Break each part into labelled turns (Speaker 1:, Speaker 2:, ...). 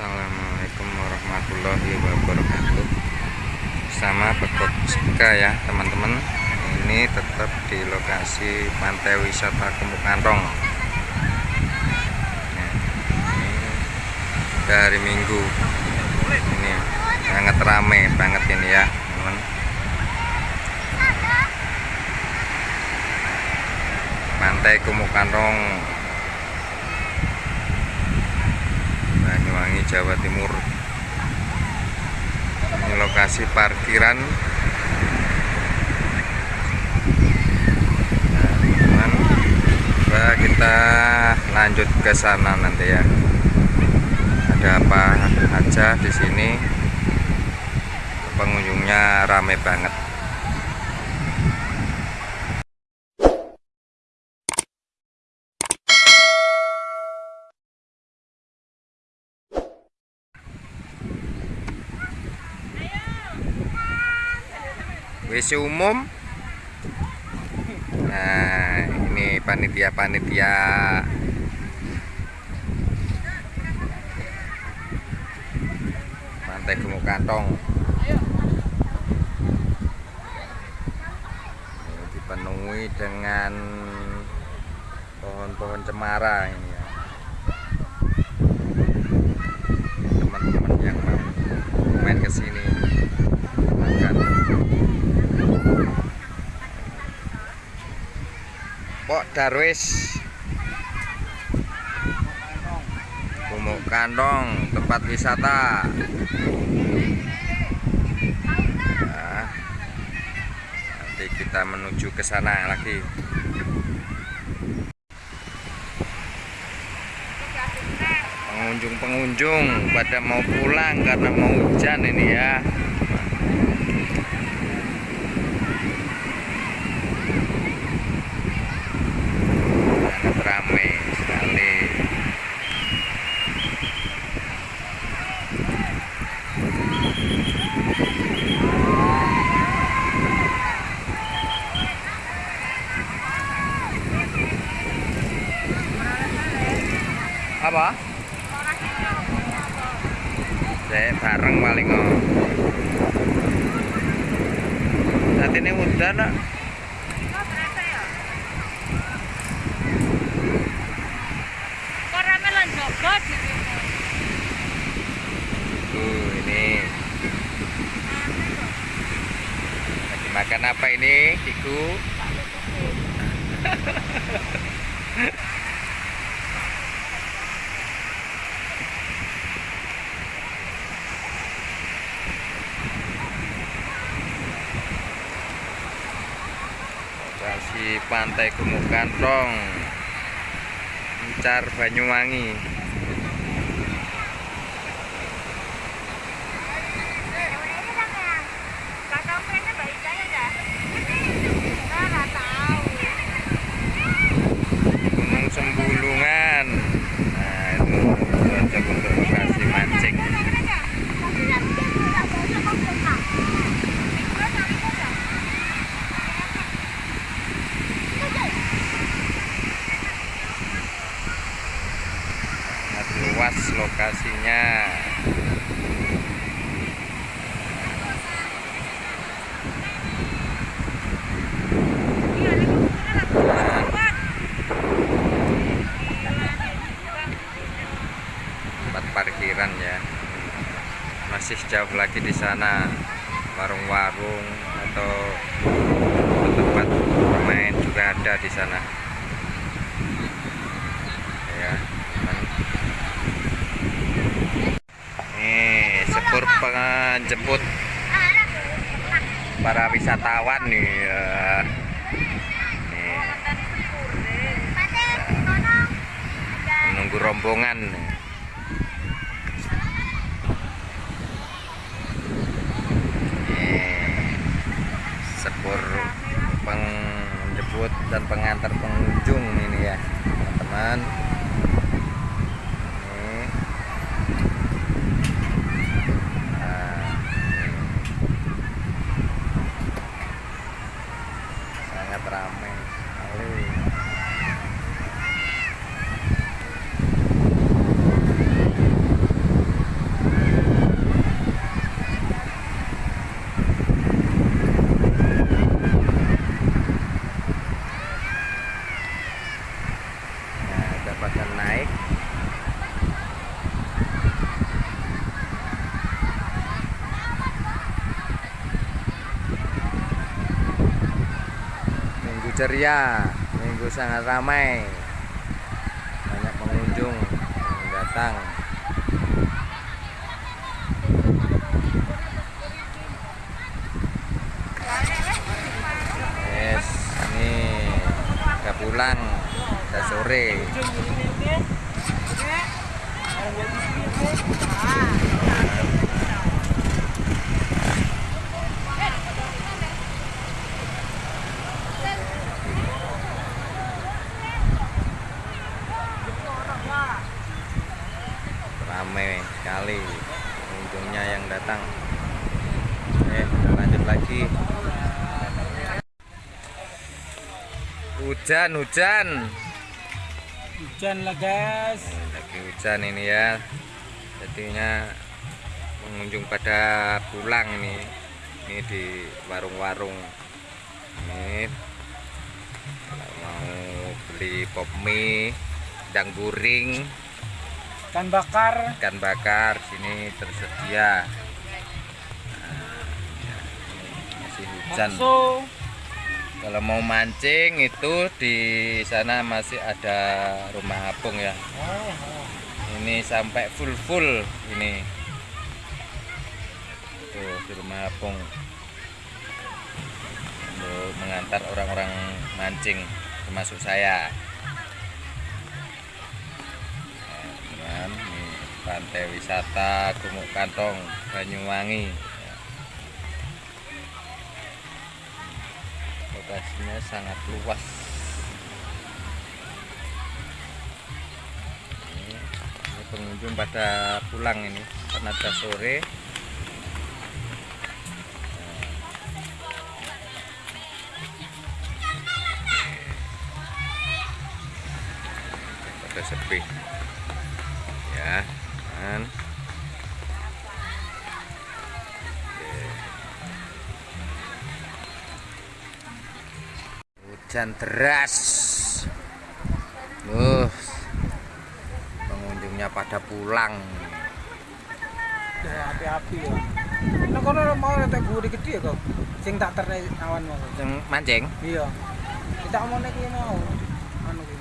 Speaker 1: Assalamualaikum warahmatullahi wabarakatuh. Sama Bekok Sika ya teman-teman. Ini tetap di lokasi pantai wisata Kemukantong nah, Ini hari Minggu. Ini sangat ramai banget ini ya teman Pantai Banyuwangi Jawa Timur. Ini lokasi parkiran. Nah, kita lanjut ke sana nanti ya. Ada apa aja di sini? Pengunjungnya ramai banget WC umum. Nah ini panitia-panitia pantai Gemuk Kantong. Ini dipenuhi dengan pohon-pohon cemara ini ya. Teman-teman yang mau main ke sini akan Pok Darwis. Gumuk Kantong tempat wisata. Nah, nanti kita menuju ke sana lagi. Pengunjung-pengunjung pada mau pulang karena mau hujan ini ya sangat ramai sekali apa? saya bareng paling oh. saat ini udah nak tuh ini lagi makan apa ini Kiku pantai Gumuk Kantong Encar Banyuwangi Gunung Sembulungan nah itu cocok untuk lokasi mancing sangat luas lokasinya tempat parkiran ya jauh lagi di sana. Warung-warung atau tempat bermain juga ada di sana. Ya nih sepur penjemput para wisatawan nih ya. menunggu rombongan Nih, sepur penjemput dan pengantar pengunjung ini ya teman-teman. Nah, sangat ramai ceria. Minggu sangat ramai. Banyak pengunjung yang datang. Yes ini udah pulang udah sore ramai sekali. Pengunjungnya yang datang. Eh kita lanjut lagi. Hujan hujan.
Speaker 2: Hujan lah guys.
Speaker 1: Lagi hujan ini ya. Jadinya pengunjung pada pulang ini. Ini di warung-warung. Ini kalau mau beli pop mie dan guring
Speaker 2: Ikan bakar.
Speaker 1: ikan bakar sini tersedia. Nah, ya, masih hujan.
Speaker 2: Bakso.
Speaker 1: kalau mau mancing itu di sana masih ada rumah apung ya.
Speaker 2: Oh, oh.
Speaker 1: ini sampai full full ini. Tuh di rumah apung. Untuk mengantar orang-orang mancing termasuk saya pantai wisata Gumuk Kantong Banyuwangi. Ya. lokasinya sangat luas. Ini, pengunjung pada pulang ini karena sore. Pada sepi kan hujan deras uh pengunjungnya pada pulang
Speaker 2: api-api ya. Nah, kono mau gede gede ya kok. Sing tak terne awan mau.
Speaker 1: yang mancing
Speaker 2: Iya. Kita mau nek mau. Anu ki.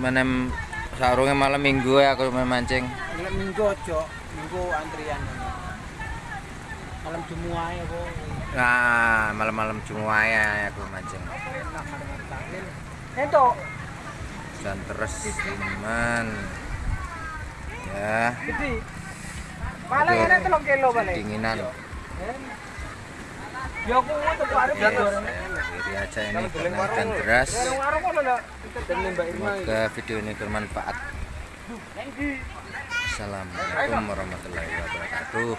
Speaker 1: menem sarungnya malam minggu ya aku main mancing
Speaker 2: Nek minggu aja, minggu antrian. Malam Jumat ya kok.
Speaker 1: nah malam-malam cuma ya aku mancing.
Speaker 2: Ento,
Speaker 1: hujan terus teman ya.
Speaker 2: Paling enak telung kilo balik.
Speaker 1: dinginan
Speaker 2: Ya aku tuh arep
Speaker 1: Jadi aja ini
Speaker 2: Mbak? Irma.
Speaker 1: semoga video ini bermanfaat. Assalamualaikum warahmatullahi wabarakatuh